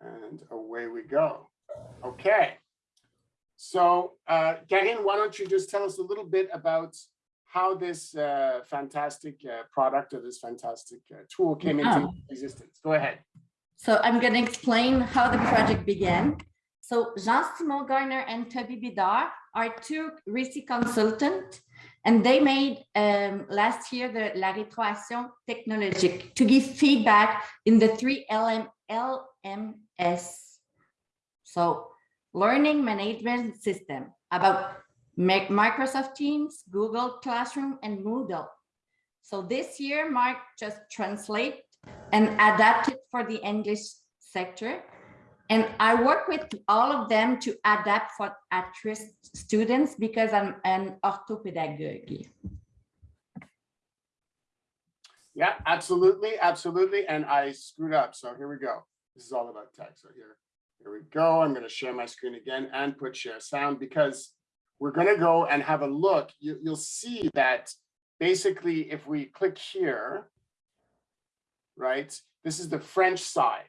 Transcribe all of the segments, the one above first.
And away we go. Okay. So, uh, Karine, why don't you just tell us a little bit about how this uh, fantastic uh, product or this fantastic uh, tool came into Yeah. existence? Go ahead. So I'm going to explain how the project began. So Jean-Simon Garner and Toby Bidar are two Récit consultants, and they made um, last year the La Rétroaction Technologique to give feedback in the three LM, LMS. So Learning Management System about Microsoft Teams, Google Classroom, and Moodle. So this year, Mark just translate and adapt it for the English sector. And I work with all of them to adapt for at-risk students because I'm an orthopedagogue. Yeah, absolutely, absolutely. And I screwed up. So here we go. This is all about tech. So here, here we go. I'm going to share my screen again and put share sound because we're going to go and have a look. You, you'll see that basically if we click here, right, this is the French side,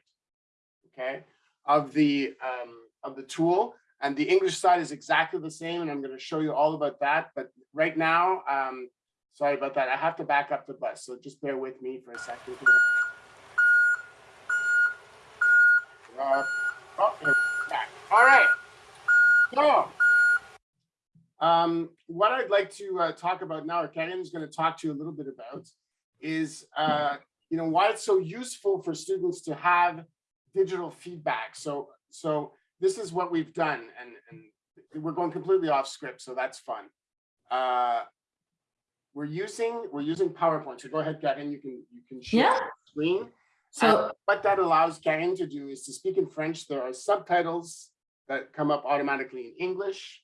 okay, of the um, of the tool. And the English side is exactly the same. And I'm going to show you all about that. But right now, um, Sorry about that. I have to back up the bus, so just bear with me for a second. Uh, oh. All right. So, um, what I'd like to uh, talk about now, or Karen is going to talk to you a little bit about, is uh, you know why it's so useful for students to have digital feedback. So, so this is what we've done, and and we're going completely off script, so that's fun. Uh, we're using we're using PowerPoint. So go ahead, Karen. You can you can share Yeah. the screen. So what that allows Karen to do is to speak in French. There are subtitles that come up automatically in English,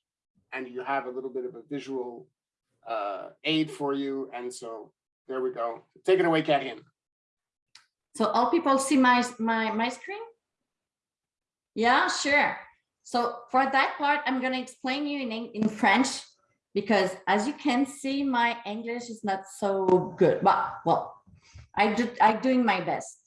and you have a little bit of a visual uh, aid for you. And so there we go. Take it away, Karen. So all people see my, my, my screen? Yeah, sure. So for that part, I'm going to explain you in, in French because as you can see, my English is not so good. But, well, I do, I'm doing my best.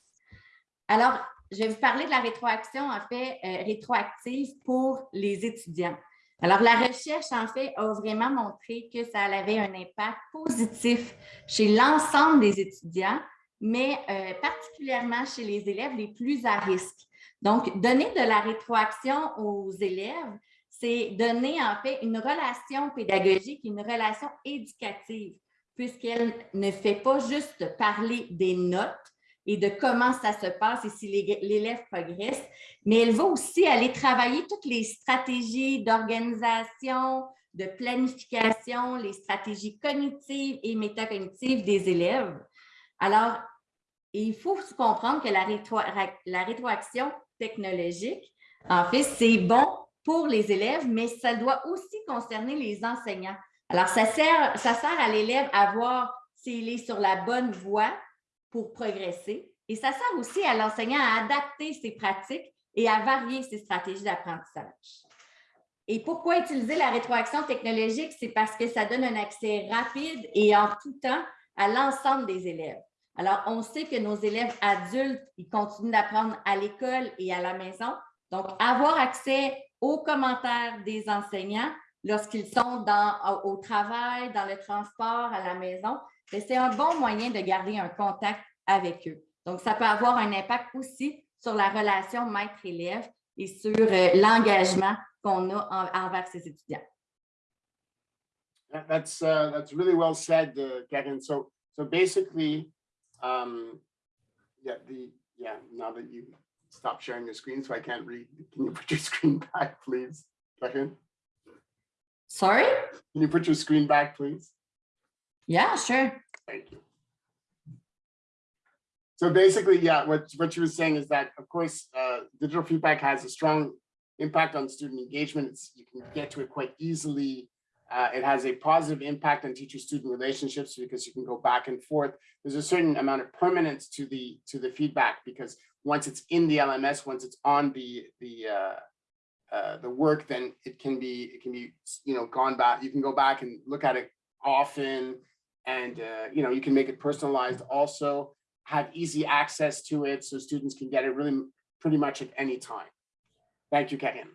Alors, je vais vous parler de la rétroaction, en fait, euh, rétroactive pour les étudiants. Alors, la recherche, en fait, a vraiment montré que ça avait un impact positif chez l'ensemble des étudiants mais euh, particulièrement chez les élèves les plus à risque. Donc, donner de la rétroaction aux élèves, c'est donner en fait une relation pédagogique, une relation éducative, puisqu'elle ne fait pas juste parler des notes et de comment ça se passe et si l'é- l'élève progresse, mais elle va aussi aller travailler toutes les stratégies d'organisation, de planification, les stratégies cognitives et métacognitives des élèves. Alors, il faut comprendre que la, la rétroaction technologique, en fait, c'est bon pour les élèves, mais ça doit aussi concerner les enseignants. Alors, ça sert, ça sert à l'élève à voir s'il est sur la bonne voie pour progresser et ça sert aussi à l'enseignant à adapter ses pratiques et à varier ses stratégies d'apprentissage. Et pourquoi utiliser la rétroaction technologique? C'est parce que ça donne un accès rapide et en tout temps à l'ensemble des élèves. Alors, on sait que nos élèves adultes, ils continuent d'apprendre à l'école et à la maison. Donc, avoir accès aux commentaires des enseignants lorsqu'ils sont au travail, dans le transport, à la maison, c'est un bon moyen de garder un contact avec eux. Donc, ça peut avoir un impact aussi sur la relation maître-élève et sur euh, l'engagement qu'on a en- envers ses étudiants. That- That's uh, that's really well said, uh, Karen. So so basically, um, yeah, the yeah. Now that you stop sharing your screen, so I can't read. Can you put your screen back, please, Karen? Sorry? Can you put your screen back, please? Yeah, sure. Thank you. So basically, yeah, what, what you were saying is that, of course, uh, digital feedback has a strong impact on student engagement. It's, you can get to it quite easily. Uh, it has a positive impact on teacher-student relationships because you can go back and forth. There's a certain amount of permanence to the to the feedback because once it's in the LMS, once it's on the the uh, uh, the work, then it can be it can be you know gone back. You can go back and look at it often and uh, you know you can make it personalized also have easy access to it so students can get it really pretty much at any time. Thank you, Karine.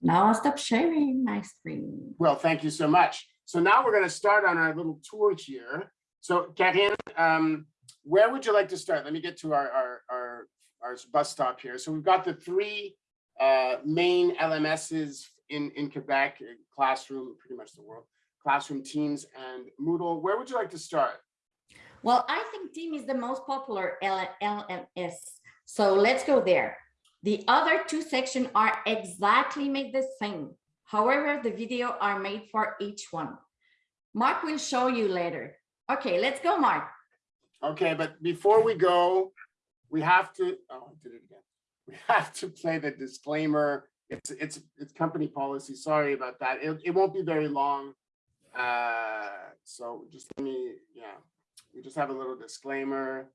Now I'll stop sharing my screen. Well, thank you so much. So now we're going to start on our little tour here. So Karine, um, where would you like to start? Let me get to our, our, our, our bus stop here. So we've got the three uh, main LMSs in, in Quebec, uh, Classroom, pretty much the world, Classroom, Teams, and Moodle. Where would you like to start? Well, I think Team is the most popular LMS. So let's go there. The other two sections are exactly made the same. However, the video are made for each one. Mark will show you later. Okay, let's go, Mark. Okay, but before we go, we have to, oh, I did it again. We have to play the disclaimer. It's, it's, it's company policy. Sorry about that. It, it won't be very long. Uh, so just let me, yeah, we just have a little disclaimer.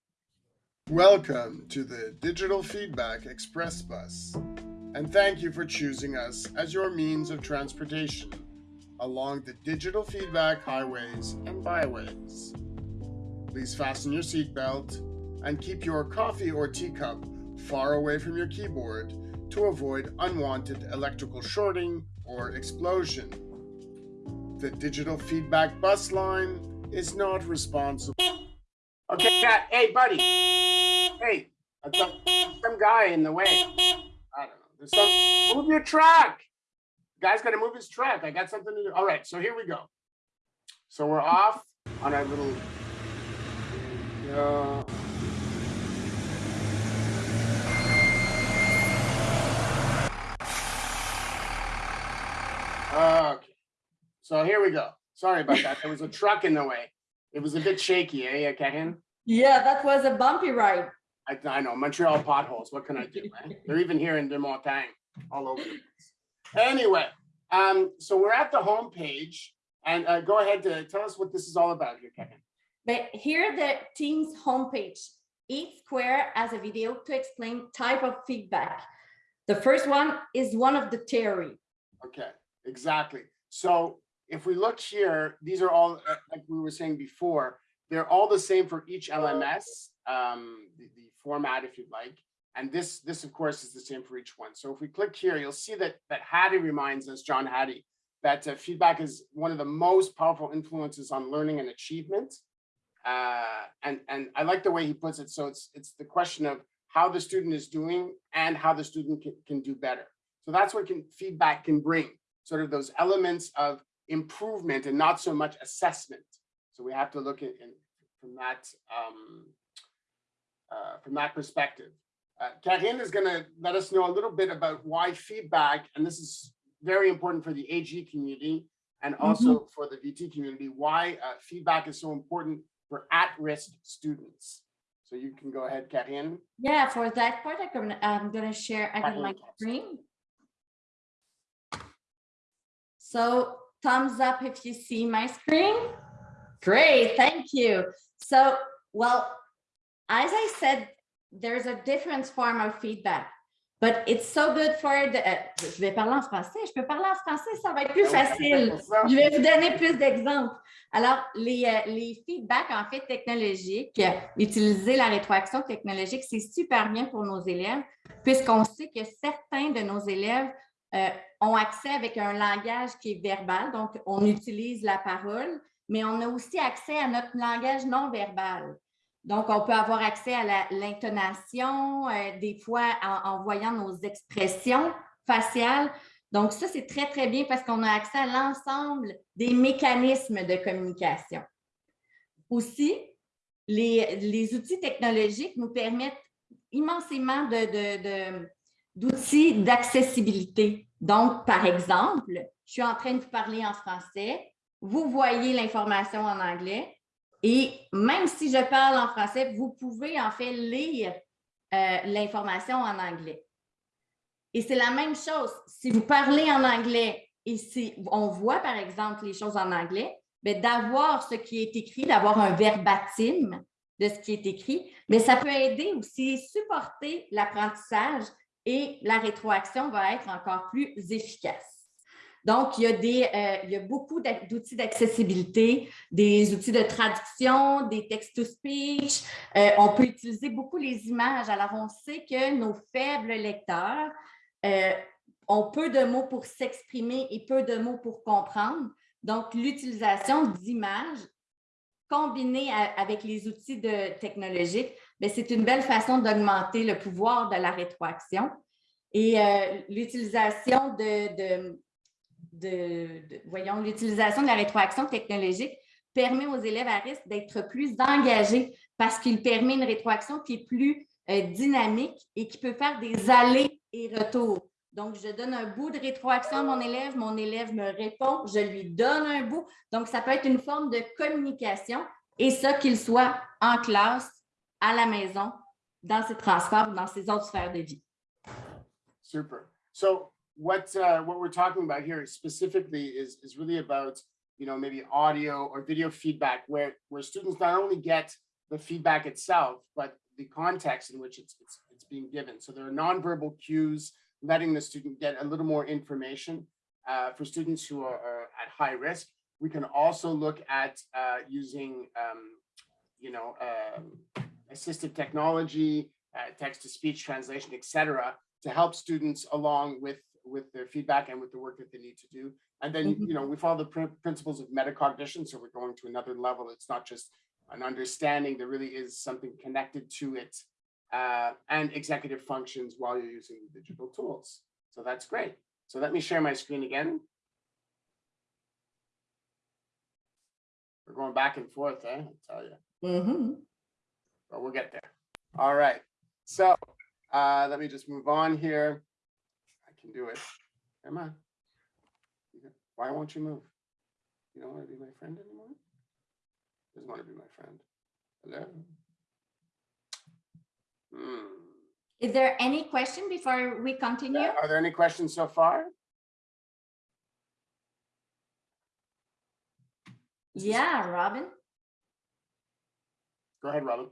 Welcome to the Digital Feedback Express Bus, and thank you for choosing us as your means of transportation along the digital feedback highways and byways. Please fasten your seatbelt and keep your coffee or teacup far away from your keyboard to avoid unwanted electrical shorting or explosion. The digital feedback bus line is not responsible. Okay, yeah, hey, buddy. Hey, thought some guy in the way. I don't know. There's some, move your truck. Guy's got to move his truck. I got something to do. All right, so here we go. So we're off on our little. Okay, so here we go. Sorry about that. There was a truck in the way. It was a bit shaky, eh, Karine? Yeah, that was a bumpy ride. I, I know Montreal potholes. What can I do, man? They're even here in Deux-Montagnes, all over. the place. Anyway, um, so we're at the home page, and uh, go ahead to tell us what this is all about here, Kevin. But here the Teams homepage. Each square has a video to explain type of feedback. The first one is one of the theory. Okay, exactly. So if we look here, these are all, uh, like we were saying before, they're all the same for each LMS, um, the, the format, if you'd like. And this, this of course, is the same for each one. So if we click here, you'll see that that Hattie reminds us, John Hattie, that uh, feedback is one of the most powerful influences on learning and achievement. Uh, and and I like the way he puts it. So it's it's the question of how the student is doing and how the student can, can do better. So that's what can feedback can bring, sort of those elements of improvement and not so much assessment. So we have to look at in, from that um, uh, from that perspective. Uh, Karine is going to let us know a little bit about why feedback, and this is very important for the AG community and also mm -hmm. for the VT community, why uh, feedback is so important for at-risk students. So you can go ahead, Karine. Yeah, for that part, I'm going to share I can my screen. So thumbs up if you see my screen. Great, thank you. So, well, as I said, there's a different form of feedback, but it's so good for the, uh, je vais parler en français, je peux parler en français, ça va être plus facile. Je vais vous donner plus d'exemples. Alors, les, euh, les feedbacks, en fait, technologiques, utiliser la rétroaction technologique, c'est super bien pour nos élèves, puisqu'on sait que certains de nos élèves euh, ont accès avec un langage qui est verbal, donc on utilise la parole, mais on a aussi accès à notre langage non verbal. Donc, on peut avoir accès à l'intonation, euh, des fois en, voyant nos expressions faciales. Donc, ça, c'est très, très bien parce qu'on a accès à l'ensemble des mécanismes de communication. Aussi, les, les, outils technologiques nous permettent immensément d'outils d'accessibilité. Donc, par exemple, je suis en train de vous parler en français, vous voyez l'information en anglais, et même si je parle en français, vous pouvez en fait lire euh, l'information en anglais. Et c'est la même chose. Si vous parlez en anglais et si on voit par exemple les choses en anglais, ben, d'avoir ce qui est écrit, d'avoir un verbatim de ce qui est écrit, mais ça peut aider aussi supporter l'apprentissage et la rétroaction va être encore plus efficace. Donc, il y a, des, euh, il y a beaucoup d'outils d'accessibilité, des outils de traduction, des text-to-speech. Euh, on peut utiliser beaucoup les images. Alors, on sait que nos faibles lecteurs euh, ont peu de mots pour s'exprimer et peu de mots pour comprendre. Donc, l'utilisation d'images combinée avec les outils de technologiques, ben, c'est une belle façon d'augmenter le pouvoir de la rétroaction. Et l'utilisation de- de- voyons, l'utilisation de la rétroaction technologique permet aux élèves à risque d'être plus engagés parce qu'il permet une rétroaction qui est plus euh, dynamique et qui peut faire des allers et retours. Donc, je donne un bout de rétroaction à mon élève, mon élève me répond, je lui donne un bout. Donc, ça peut être une forme de communication et ça, qu'il soit en classe, à la maison, dans ses transports, dans ses autres sphères de vie. Super. So what, uh, what we're talking about here specifically is, is really about, you know, maybe audio or video feedback where, where students not only get the feedback itself, but the context in which it's, it's, it's being given. So there are nonverbal cues, letting the student get a little more information. Uh, for students who are, are at high risk, we can also look at, uh, using, um, you know, um, assistive technology, uh, text-to-speech translation, etc to help students along with, with their feedback and with the work that they need to do. And then, Mhm. you know, we follow the prin- principles of metacognition, so we're going to another level. It's not just an understanding, there really is something connected to it uh, and executive functions while you're using the digital tools. So that's great. So let me share my screen again. We're going back and forth, eh? I tell you Mhm. but we'll get there. All right, so uh, let me just move on here. I can do it. Come on. Why won't you move? You don't want to be my friend anymore? Doesn't want to be my friend. Hello? Hmm. Is there any question before we continue? Are there any questions so far? Yeah, Robin? Go ahead, Robin.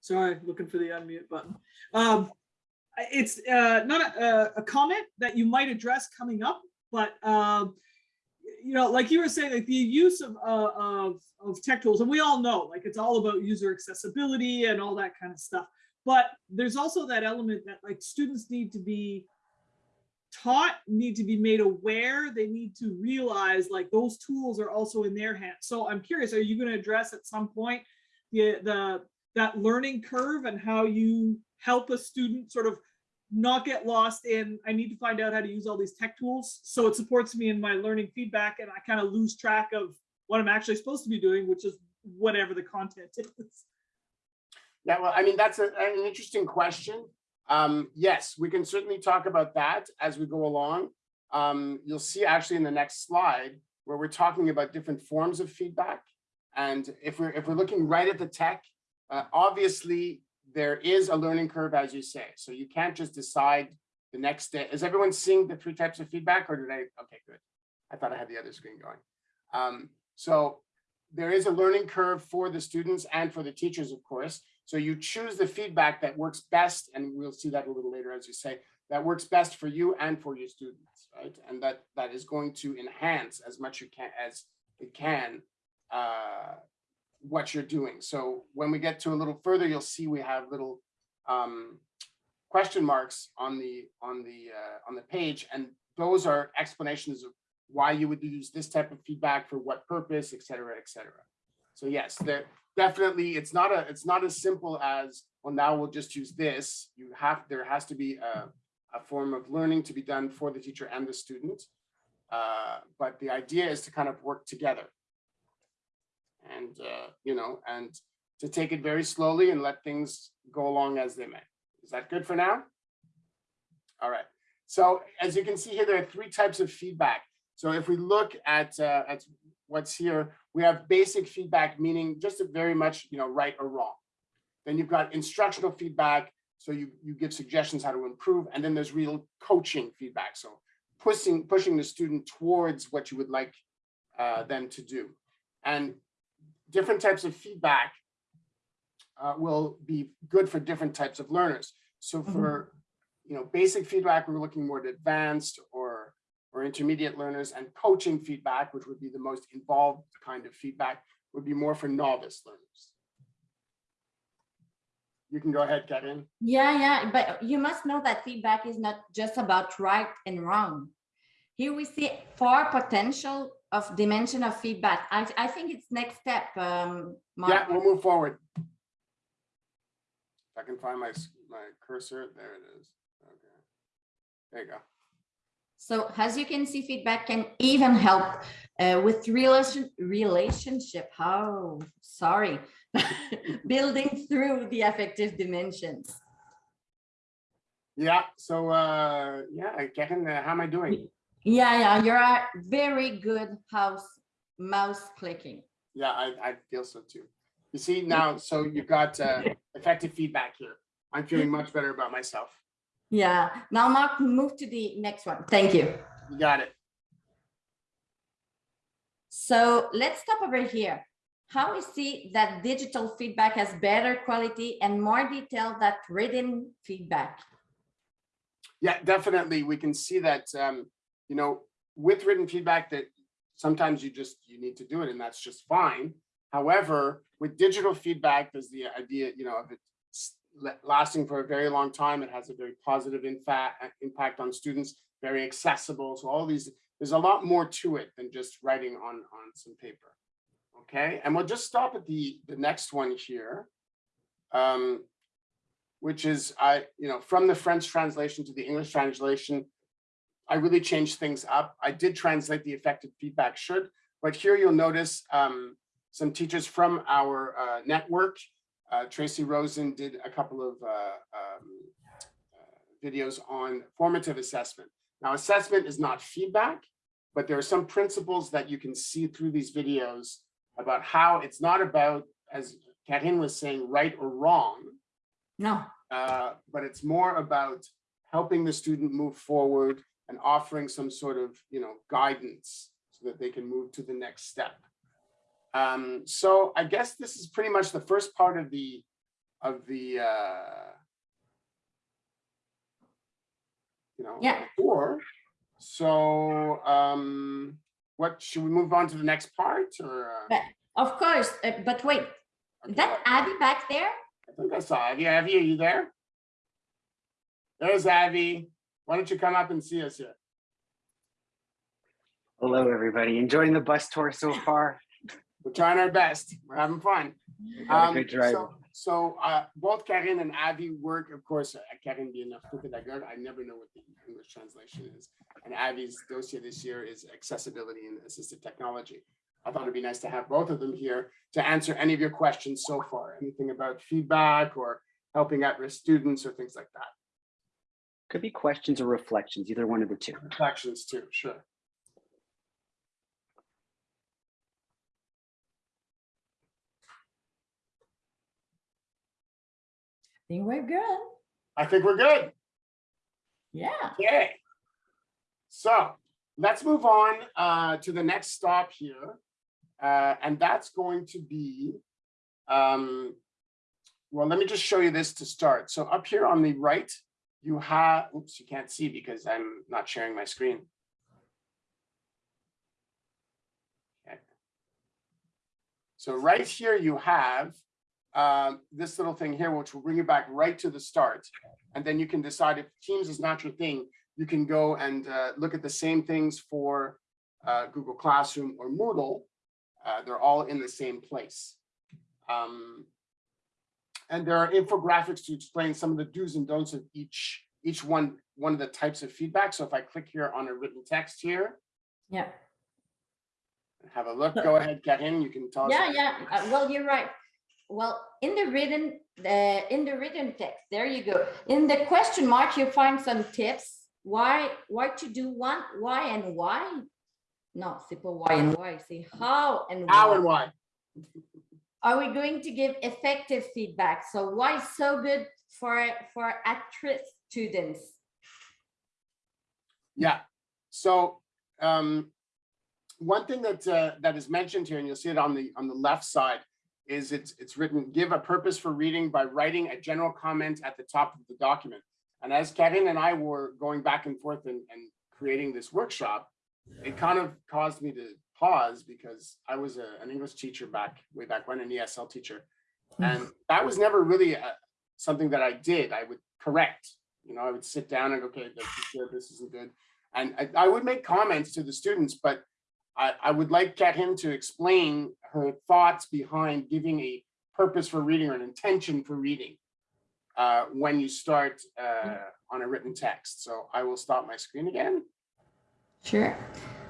Sorry, looking for the unmute button. Um, I- it's uh, not a, a comment that you might address coming up, but um, you know, like you were saying, like the use of uh, of of tech tools, and we all know, like it's all about user accessibility and all that kind of stuff. But there's also that element that like students need to be taught, need to be made aware. They need to realize like those tools are also in their hands. So I'm curious, are you going to address at some point the the that learning curve and how you help a student sort of not get lost in I need to find out how to use all these tech tools so it supports me in my learning feedback and I kind of lose track of what I'm actually supposed to be doing, which is whatever the content is. Yeah, well, I mean, that's a- an interesting question. Um, yes, we can certainly talk about that as we go along. Um, you'll see actually in the next slide where we're talking about different forms of feedback. And if we're if we're looking right at the tech, uh, obviously there is a learning curve, as you say. So you can't just decide the next day. Is everyone seeing the three types of feedback or did I? Okay, good. I thought I had the other screen going. Um, so there is a learning curve for the students and for the teachers, of course. So you choose the feedback that works best, and we'll see that a little later, as you say, that works best for you and for your students, right? And that that is going to enhance as much you can as it can uh, what you're doing. So when we get to a little further, you'll see we have little um, question marks on the on the uh, on the page, and those are explanations of why you would use this type of feedback for what purpose, et cetera, et cetera. So yes, there definitely it's not a it's not as simple as well now we'll just use this. You have there has to be a, a form of learning to be done for the teacher and the student. Uh, but the idea is to kind of work together. And uh, you know, and to take it very slowly and let things go along as they may. Is that good for now? All right. So as you can see here, there are three types of feedback. So if we look at, uh, at what's here, we have basic feedback, meaning just a very much, you know, right or wrong. Then you've got instructional feedback. So you, you give suggestions how to improve. And then there's real coaching feedback. So pushing, pushing the student towards what you would like uh, them to do. And different types of feedback uh, will be good for different types of learners. So for you know, basic feedback, we're looking more at advanced or, or intermediate learners and coaching feedback, which would be the most involved kind of feedback, would be more for novice learners. You can go ahead, Kevin. Yeah, yeah, but you must know that feedback is not just about right and wrong. Here we see far potential of dimension of feedback. I, I think it's next step, um, Yeah, we'll move forward. If I can find my, my cursor, there it is. Okay. There you go. So as you can see, feedback can even help uh, with relation, relationship. Oh, sorry. Building through the affective dimensions. Yeah, so, uh, yeah, Kevin, uh, how am I doing? Yeah, yeah, you're a very good house mouse clicking. Yeah, I, I feel so too. You see now, so you've got, uh, effective feedback here. I'm feeling much better about myself. Yeah, now Mark, move to the next one. Thank you. You got it. So let's stop over here. How we see that digital feedback has better quality and more detail than written feedback. Yeah, definitely. We can see that, um, you know, with written feedback that sometimes you just, you need to do it and that's just fine. However, with digital feedback, there's the idea, you know, of it lasting for a very long time. It has a very positive impact on students, very accessible. So all these, there's a lot more to it than just writing on, on some paper. Okay, and we'll just stop at the, the next one here. Um, which is I, you know, from the French translation to the English translation, I really changed things up. I did translate the effective feedback should, but here you'll notice um, some teachers from our uh, network. Uh, Tracy Rosen did a couple of uh, um, uh, videos on formative assessment. Now, assessment is not feedback, but there are some principles that you can see through these videos about how it's not about, as Kathleen was saying, right or wrong, No, uh, but it's more about helping the student move forward and offering some sort of, you know, guidance so that they can move to the next step. Um, so I guess this is pretty much the first part of the, of the, uh, you know, Yeah. tour. So, um, what, should we move on to the next part or? uh, But- of course, uh, but wait, okay, that Abby back there? I think I saw Abby. Abby, are you there? There's Abby. Why don't you come up and see us here? Hello, everybody. Enjoying the bus tour so far? We're trying our best. We're having fun. Um, good driver. so- So uh, both Karen and Abby work, of course, uh, Karen being a pedagogue, I never know what the English translation is. And Abby's dossier this year is accessibility and assistive technology. I thought it'd be nice to have both of them here to answer any of your questions so far, anything about feedback or helping at-risk students or things like that. Could be questions or reflections, either one of the two. Reflections too, sure. I think we're good. I think we're good. Yeah. Okay. So let's move on uh, to the next stop here. Uh, and that's going to be, um, well, let me just show you this to start. So up here on the right, you have, oops, you can't see because I'm not sharing my screen. Okay. So right here you have um, this little thing here, which will bring you back right to the start. And then you can decide if Teams is not your thing, you can go and uh, look at the same things for uh, Google Classroom or Moodle. Uh, they're all in the same place. Um, and there are infographics to explain some of the do's and don'ts of each, each one, one of the types of feedback. So if I click here on a written text here, Yeah. have a look, go ahead, Karin, you can tell us. Yeah, yeah. Uh, well, you're right. Well, in the written, the in the written text, there you go. In the question mark, you find some tips. Why, why to do one, why and why? No, c'est pas why and why, c'est how and How why. and why? Are we going to give effective feedback? So why so good for, for at-risk students? Yeah, so um, one thing that uh, that is mentioned here, and you'll see it on the on the left side, is it's it's written, give a purpose for reading by writing a general comment at the top of the document. And as Kevin and I were going back and forth and, and creating this workshop, it kind of caused me to pause because I was a, an English teacher back, way back when, an ESL teacher. And that was never really uh something that I did. I would correct, you know, I would sit down and, okay, this is good, this isn't good. And I, I would make comments to the students, but I, I would like get him to explain her thoughts behind giving a purpose for reading or an intention for reading uh, when you start uh, on a written text. So I will stop my screen again. Sure.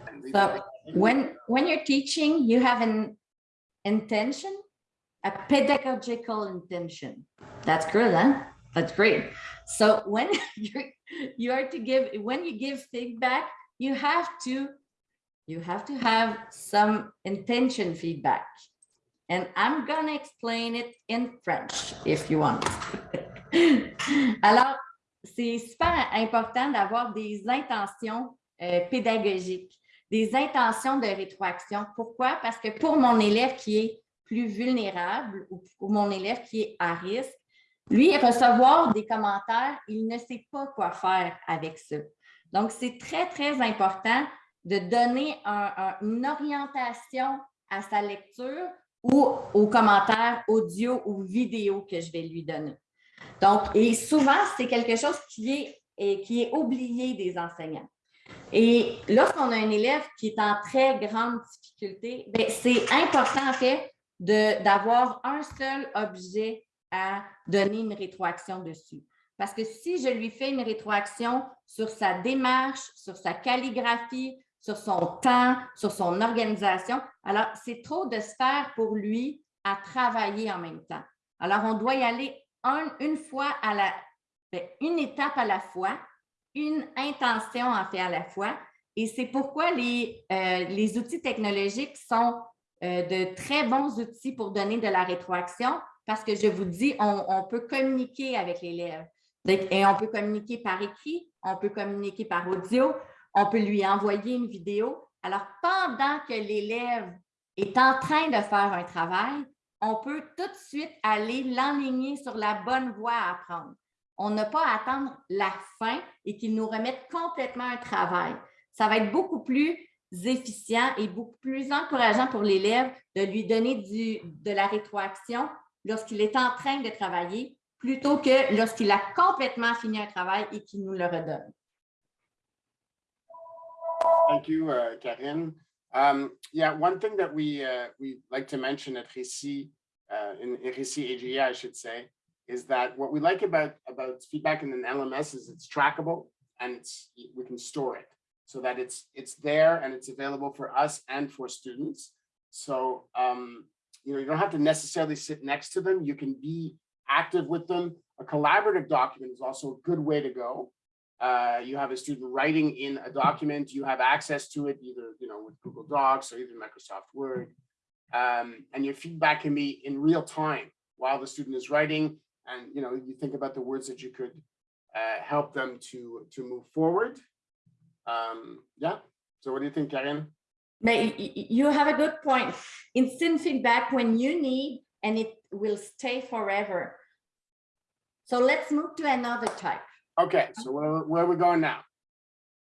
and leave So it. When, when you're teaching, you have an intention, a pedagogical intention. That's good, huh? That's great. So when you you are to give, when you give feedback, you have to, you have to have some intention feedback. And I'm gonna explain it in French if you want. Alors, c'est super important d'avoir des intentions euh, pédagogiques des intentions de rétroaction. Pourquoi? Parce que pour mon élève qui est plus vulnérable ou pour mon élève qui est à risque, lui, recevoir des commentaires, il ne sait pas quoi faire avec ça. Donc, c'est très, très important de donner un- un- une orientation à sa lecture ou aux commentaires audio ou vidéo que je vais lui donner. Donc, et souvent, c'est quelque chose qui est, qui est oublié des enseignants. Et lorsqu'on a un élève qui est en très grande difficulté, ben, c'est important en fait d'avoir un seul objet à donner une rétroaction dessus. Parce que si je lui fais une rétroaction sur sa démarche, sur sa calligraphie, sur son temps, sur son organisation, alors c'est trop de faire pour lui à travailler en même temps. Alors, on doit y aller un- une fois à la, ben, une étape à la fois, une intention en fait à la fois. Et c'est pourquoi les, euh, les outils technologiques sont euh, de très bons outils pour donner de la rétroaction parce que je vous dis, on, peut communiquer avec l'élève. Et on peut communiquer par écrit, on peut communiquer par audio, on peut lui envoyer une vidéo. Alors, pendant que l'élève est en train de faire un travail, on peut tout de suite aller l'enligner sur la bonne voie à apprendre. On n'a pas à attendre la fin et qu'il nous remette complètement un travail. Ça va être beaucoup plus efficient et beaucoup plus encourageant pour l'élève de lui donner de la rétroaction lorsqu'il est en train de travailler plutôt que lorsqu'il a complètement fini un travail et qu'il nous le redonne. Thank you, uh, Karine. Um, yeah, one thing that we, uh, we like to mention at Récit, uh, in AGA, I should say, is that what we like about, about feedback in an LMS is it's trackable and it's, we can store it so that it's, it's there and it's available for us and for students. So, um, you know, you don't have to necessarily sit next to them. You can be active with them. A collaborative document is also a good way to go uh, you have a student writing in a document, you have access to it either, you know, with Google Docs or even Microsoft Word. Um, and your feedback can be in real time while the student is writing. And, you know, you think about the words that you could uh, help them to, to move forward. Um, yeah. So what do you think, Karen? But y- y- you have a good point. Instant feedback when you need, and it will stay forever. So let's move to another type. Okay, so where, where are we going now?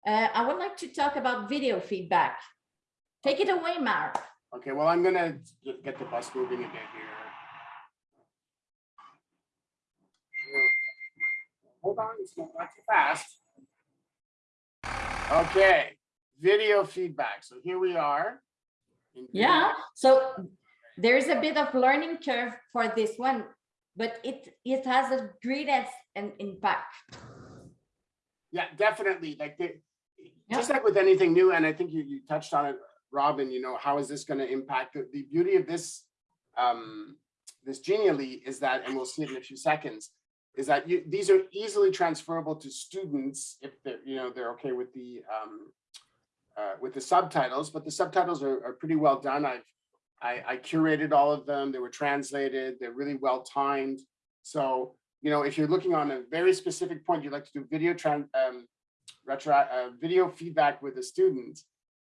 Uh, I would like to talk about video feedback. Take it away, Mark. Okay, well, I'm gonna get get the bus moving again here. Hold on, it's not too fast. Okay, video feedback. So here we are. Yeah, so there's a bit of learning curve for this one, but it, it has a great an impact. Yeah, definitely. Like the, just like with anything new, and I think you, you touched on it, Robin, you know, how is this going to impact the, the beauty of this, um, this Genially is that, and we'll see it in a few seconds, is that you, these are easily transferable to students if they're, you know, they're okay with the, um, uh, with the subtitles, but the subtitles are, are pretty well done. I've, I, I curated all of them. They were translated. They're really well timed. So, you know, if you're looking on a very specific point, you'd like to do video tran, um, retro, uh, video feedback with a student,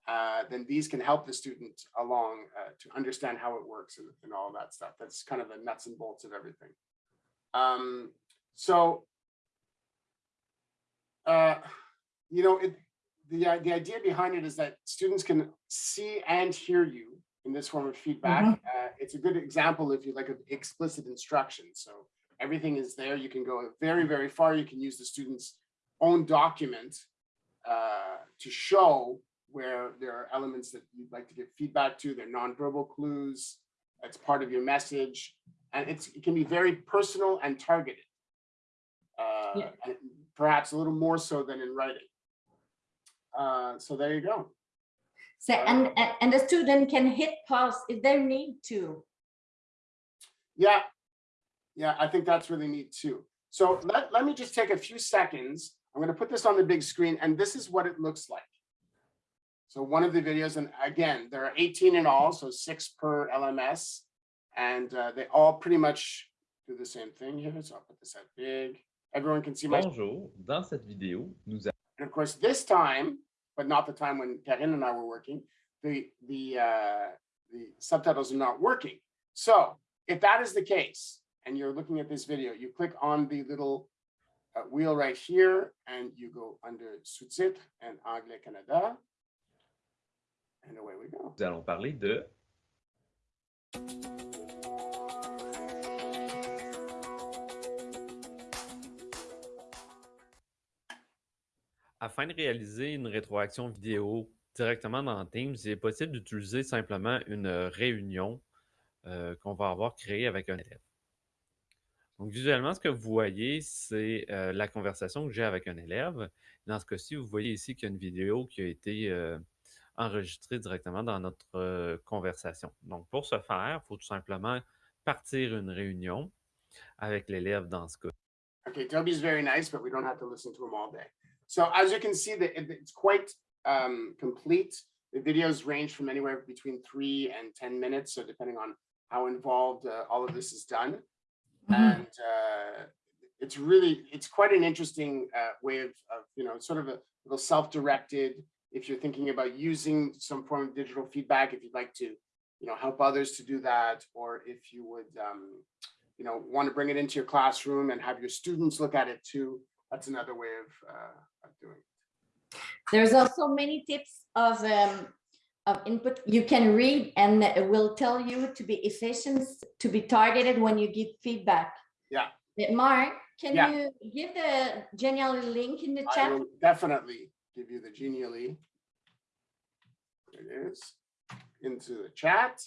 uh, then these can help the student along uh, to understand how it works and, and all that stuff. That's kind of the nuts and bolts of everything. Um, so uh, you know, it, the, i- the idea behind it is that students can see and hear you in this form of feedback. Uh, it's a good example, if you like, of explicit instruction. So everything is there. You can go very, very far. You can use the student's own document uh, to show where there are elements that you'd like to give feedback to, they're nonverbal clues, It's part of your message, and it's, it can be very personal and targeted. Uh, Yeah. Perhaps a little more so than in writing. Uh, So there you go. So, and, and- and the student can hit pause if they need to. Yeah. Yeah, I think that's really neat too. So let, let me just take a few seconds. I'm gonna put this on the big screen and this is what it looks like. So one of the videos, and again, there are 18 in all, so six per LMS. And uh, they all pretty much do the same thing here. So I'll put this out big. Everyone can see my, and Bonjour, dans cette vidéo, nous of course, this time, but not the time when Karine and I were working, the, the, uh, the subtitles are not working. So if that is the case, and you're looking at this video, you click on the little uh, wheel right here, and you go under sous-titres and Anglais Canada. And away we go. nous allons parler de Afin de réaliser une rétroaction vidéo directement dans Teams, il est possible d'utiliser simplement une réunion euh, qu'on va avoir créée avec un élève. Donc, visuellement, ce que vous voyez, c'est euh, la conversation que j'ai avec un élève. Dans ce cas-ci, vous voyez ici qu'il y a une vidéo qui a été euh, enregistrée directement dans notre euh, conversation. Donc, pour ce faire, il faut tout simplement partir une réunion avec l'élève dans ce cas. Okay, Toby's very nice, but we don't have to listen to him all day. So as you can see, that it- it's quite um, complete. The videos range from anywhere between three and 10 minutes. So depending on how involved uh, all of this is done. Mhm. And uh, it's really, it's quite an interesting uh, way of, of, you know, sort of a little self-directed. If you're thinking about using some form of digital feedback, if you'd like to, you know, help others to do that, or if you would, um, you know, want to bring it into your classroom and have your students look at it too. That's another way of, uh, of doing it. There's also many tips of, um, of input you can read and it will tell you to be efficient, to be targeted when you give feedback. Yeah. Mark, can Yeah. you give the Genially link in the chat? I will definitely give you the genially. There it is, into the chat.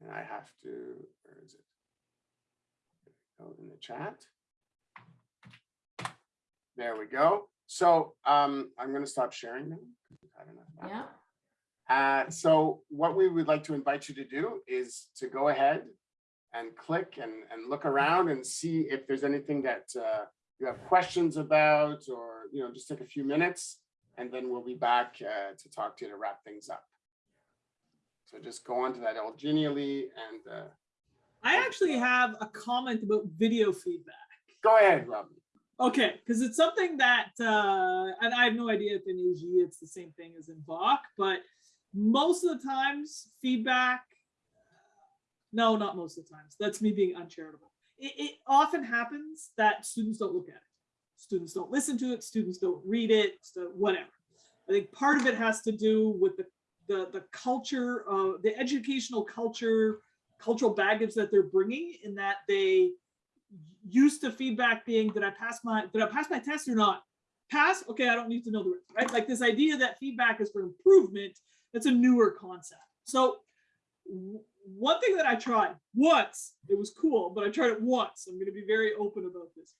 And I have to, where is it? Go in the chat. There we go. So um, I'm gonna stop sharing now. 'cause we've had enough. Yeah, Uh, so what we would like to invite you to do is to go ahead and click and, and look around and see if there's anything that uh, you have questions about, or, you know, just take a few minutes. And then we'll be back uh, to talk to you to wrap things up. So just go on to that old genially and uh, I actually have a comment about video feedback. go ahead, Robin. Okay, because it's something that, uh, and I have no idea if in AG it's the same thing as in Bach, but most of the times feedback, no, not most of the times. That's me being uncharitable. It, it often happens that students don't look at it. Students don't listen to it. Students don't read it. So whatever. I think part of it has to do with the the the culture of the educational culture, cultural baggage that they're bringing, in that they used to feedback being did I pass my did I pass my test or not? Pass, okay, I don't need to know the rest, right? Like this idea that feedback is for improvement, that's a newer concept. So one thing that I tried once, it was cool, but I tried it once. I'm going to be very open about this.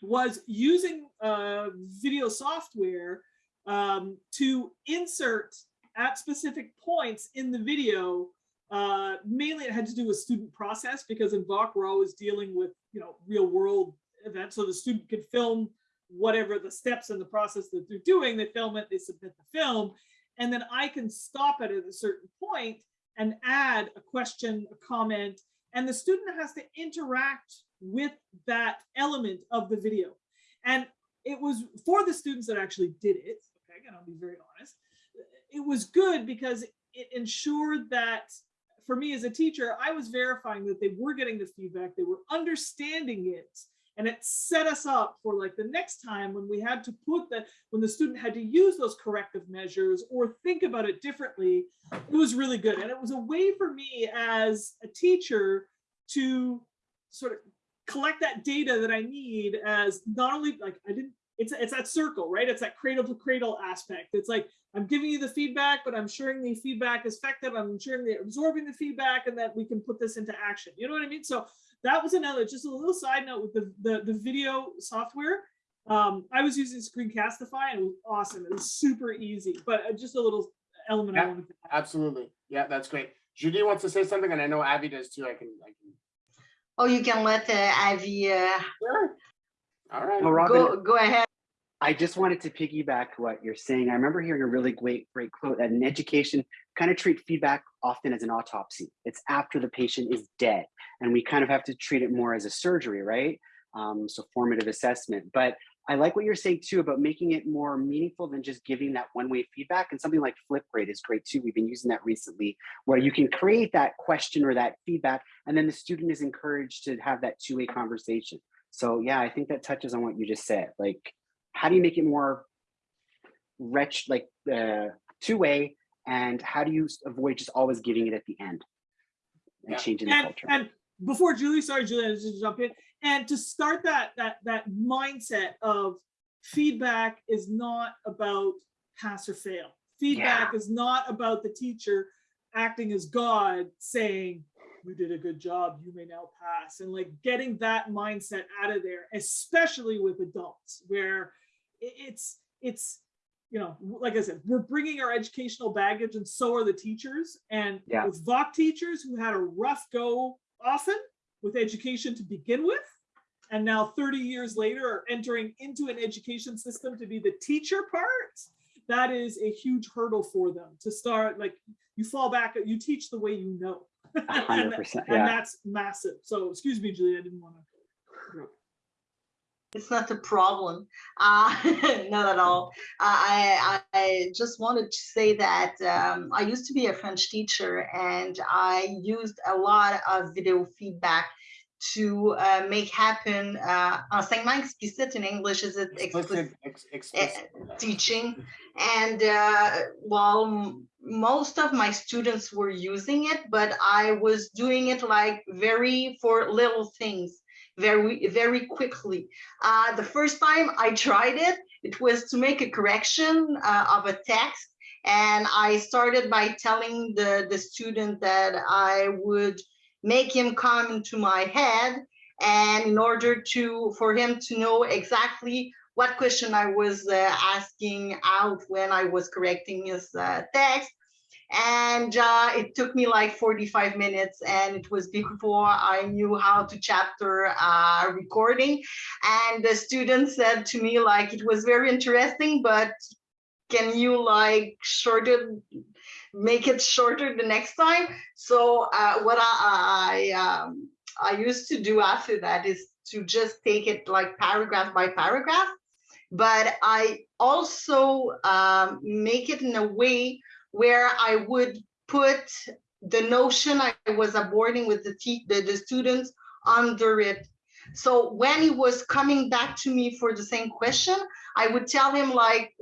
Was using uh, video software um, to insert at specific points in the video uh, mainly it had to do with student process because in VOC we're always dealing with you know real world event. So the student could film whatever the steps in the process that they're doing. They film it, they submit the film, and then I can stop it at a certain point and add a question, a comment, and the student has to interact with that element of the video. And it was for the students that actually did it. Okay, and I'll be very honest. It was good because it ensured that for me as a teacher, I was verifying that they were getting the feedback, they were understanding it, And it set us up for like the next time when we had to put the, when the student had to use those corrective measures or think about it differently, it was really good. And it was a way for me as a teacher to sort of collect that data that I need as not only like I didn't it's it's that circle, right? It's that cradle to cradle aspect. It's like I'm giving you the feedback, but I'm ensuring the feedback is effective. I'm ensuring they're absorbing the feedback and that we can put this into action. You know what I mean? So that was another just a little side note with the the, the video software. Um, I was using Screencastify and it was awesome. It was super easy, but uh, just a little element I Yeah. wanted to add. Absolutely. Yeah, that's great. Judy wants to say something and I know Abby does too. I can, I can. Oh, you can let uh, Avi uh, Sure. All right. Well, Robin, go go ahead. I just wanted to piggyback what you're saying. I remember hearing a really great, great quote that in education, kind of treat feedback often as an autopsy. It's after the patient is dead, and we kind of have to treat it more as a surgery, right? Um, so formative assessment. But I like what you're saying too about making it more meaningful than just giving that one-way feedback. And something like Flipgrid is great too. We've been using that recently, where you can create that question or that feedback, and then the student is encouraged to have that two-way conversation. So yeah, I think that touches on what you just said. Like, how do you make it more wretch like uh, two-way and how do you avoid just always giving it at the end and Yeah. changing the culture and before Julie, sorry, Julie, I just jump in. And to start that that that mindset of feedback is not about pass or fail. Feedback is not about the teacher acting as God saying, you did a good job, you may now pass. And like getting that mindset out of there, especially with adults, where it's it's you know, like I said, we're bringing our educational baggage and so are the teachers. And Yeah. with VOC teachers who had a rough go often with education to begin with, and now 30 years later are entering into an education system to be the teacher part, that is a huge hurdle for them to start, like, you fall back, you teach the way you know. And percent and yeah that's massive. So, excuse me, Julie, I didn't want to. It's not a problem, uh, not at all. I, I I just wanted to say that um, I used to be a French teacher, and I used a lot of video feedback to uh, make happen uh, enseignement explicit in English. Is it explicit? Explicit, ex- explicit. teaching and uh, m- most of my students were using it but i was doing it like very for little things very very quickly uh, the first time i tried it it was to make a correction uh, of a text and i started by telling the the student that i would make him come into my head and in order to for him to know exactly what question I was uh, asking out when I was correcting his uh, text. And uh, it took me like 45 minutes, and it was before I knew how to chapter uh, recording. And the student said to me, like, it was very interesting, but can you like shorten, make it shorter the next time? So uh, what I, I, um, I used to do after that is to just take it like paragraph by paragraph but I also um, make it in a way where I would put the notion I was aborting with the, the, the students under it. So when he was coming back to me for the same question, I would tell him like,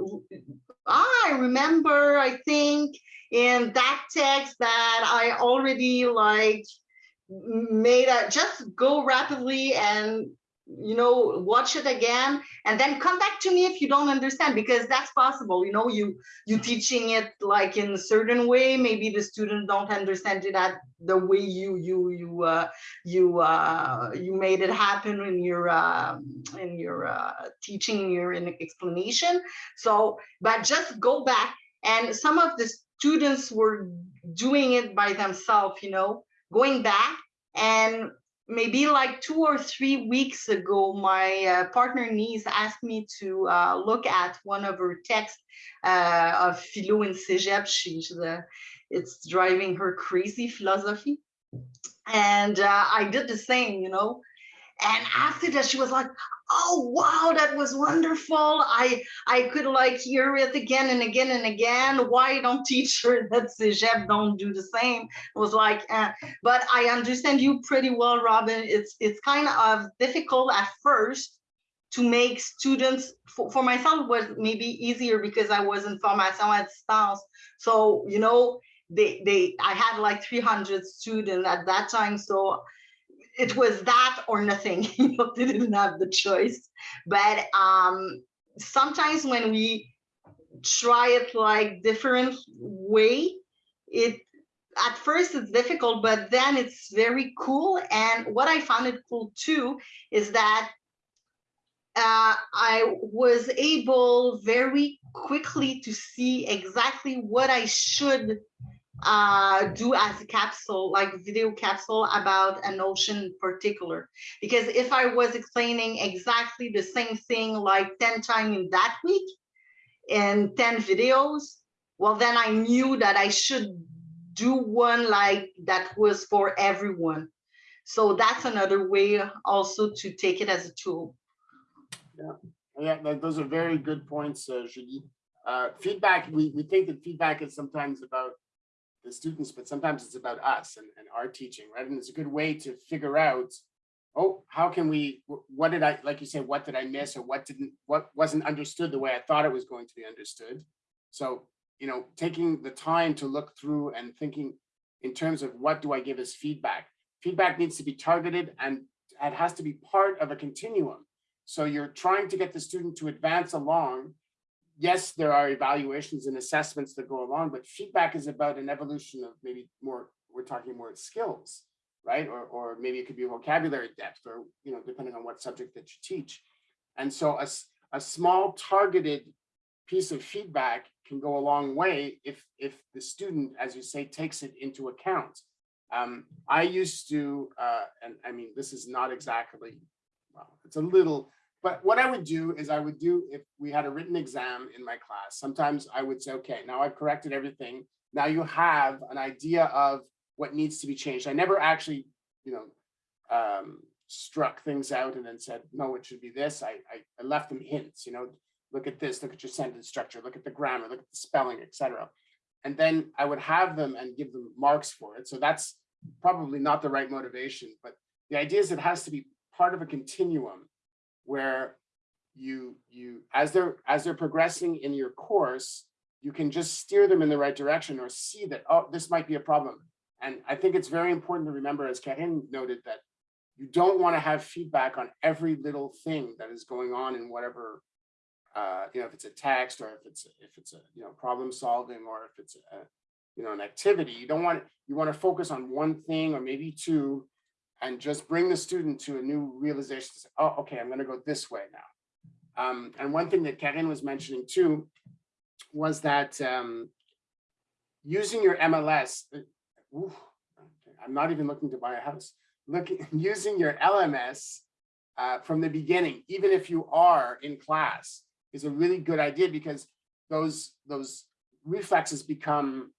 "Ah, I remember, I think in that text that I already like made a, just go rapidly and you know watch it again and then come back to me if you don't understand because that's possible you know you you teaching it like in a certain way maybe the student don't understand it at the way you you you uh you uh you made it happen in your uh in your uh teaching your in explanation. So but just go back and some of the students were doing it by themselves you know going back and maybe like two or three weeks ago, my uh, partner niece asked me to uh, look at one of her texts uh, of philo in Cégep. She's it's driving her crazy philosophy, and uh, I did the same, you know. And after that, she was like, oh, wow, that was wonderful. I I could like hear it again and again and again. Why don't teacher that Cégep don't do the same? it was like, eh. but I understand you pretty well, Robin. It's it's kind of difficult at first to make students, for, for myself was maybe easier because I was in formation at distance. So, you know, they, they, I had like 300 students at that time. So it was that or nothing, you know, they didn't have the choice. But um, sometimes when we try it like different way, it at first it's difficult, but then it's very cool. And what I found it cool too is that uh, I was able very quickly to see exactly what I should uh, do as a capsule, like video capsule about a notion in particular. Because if I was explaining exactly the same thing like 10 times in that week in 10 videos, well, then I knew that I should do one like that was for everyone. So that's another way also to take it as a tool. Yeah, th- those are very good points, uh, Julie. Uh, feedback, we, we think that feedback is sometimes about the students, but sometimes it's about us and, and our teaching, right? And it's a good way to figure out, oh, how can we, what did I, like you said, what did I miss or what didn't, what wasn't understood the way I thought it was going to be understood? So, you know, taking the time to look through and thinking in terms of what do I give as feedback? Feedback needs to be targeted and it has to be part of a continuum. So you're trying to get the student to advance along. Yes, there are evaluations and assessments that go along, but feedback is about an evolution of maybe more, we're talking more skills, right? Or, or maybe it could be vocabulary depth or, you know, depending on what subject that you teach. And so a, a small targeted piece of feedback can go a long way if, if the student, as you say, takes it into account. Um, I used to, uh, and I mean, this is not exactly, well, it's a little, but what I would do is I would do, if we had a written exam in my class, sometimes I would say, okay, now I've corrected everything. Now you have an idea of what needs to be changed. I never actually, you know, um, struck things out and then said, no, it should be this. I, I, I left them hints, you know, look at this, look at your sentence structure, look at the grammar, look at the spelling, etc. And then I would have them and give them marks for it. So that's probably not the right motivation, but the idea is it has to be part of a continuum where you you as they're as they're progressing in your course you can just steer them in the right direction or see that oh this might be a problem. And i think it's very important to remember as Karine noted that you don't want to have feedback on every little thing that is going on in whatever uh you know if it's a text or if it's if it's a you know problem solving or if it's a you know an activity. You don't want you want to focus on one thing or maybe two and just bring the student to a new realization. say, Oh, okay, I'm going to go this way now. Um, and one thing that Karine was mentioning too was that um, using your MLS, uh, ooh, I'm not even looking to buy a house. Looking using your LMS uh, from the beginning, even if you are in class, is a really good idea because those those reflexes become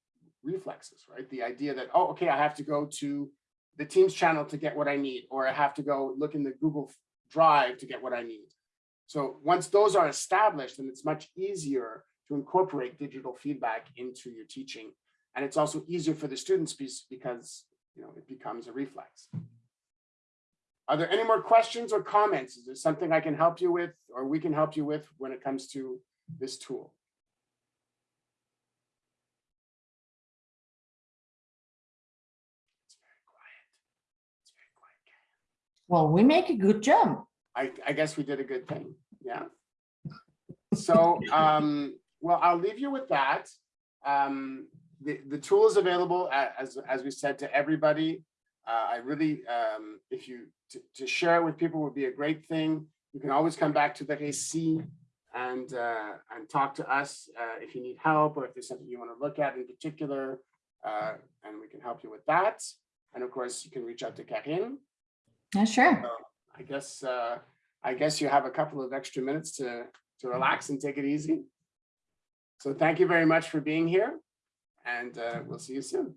reflexes, right? The idea that oh, okay, I have to go to the Teams channel to get what I need, or I have to go look in the Google Drive to get what I need. So once those are established, then it's much easier to incorporate digital feedback into your teaching. And it's also easier for the students because you know it becomes a reflex. Are there any more questions or comments? Is there something I can help you with or we can help you with when it comes to this tool? It's very quiet. It's very quiet. Well, we make a good jump. I, I guess we did a good thing, yeah. So, um, well, I'll leave you with that. Um, the, the tool is available as, as we said to everybody. Uh, I really, um, if you, to, to share it with people would be a great thing. You can always come back to the Récit and, uh, and talk to us, uh, if you need help or if there's something you want to look at in particular, uh, and we can help you with that. And of course, you can reach out to Karine. Yeah, sure. I guess, uh, I guess you have a couple of extra minutes to, to relax and take it easy. So thank you very much for being here and, uh, we'll see you soon.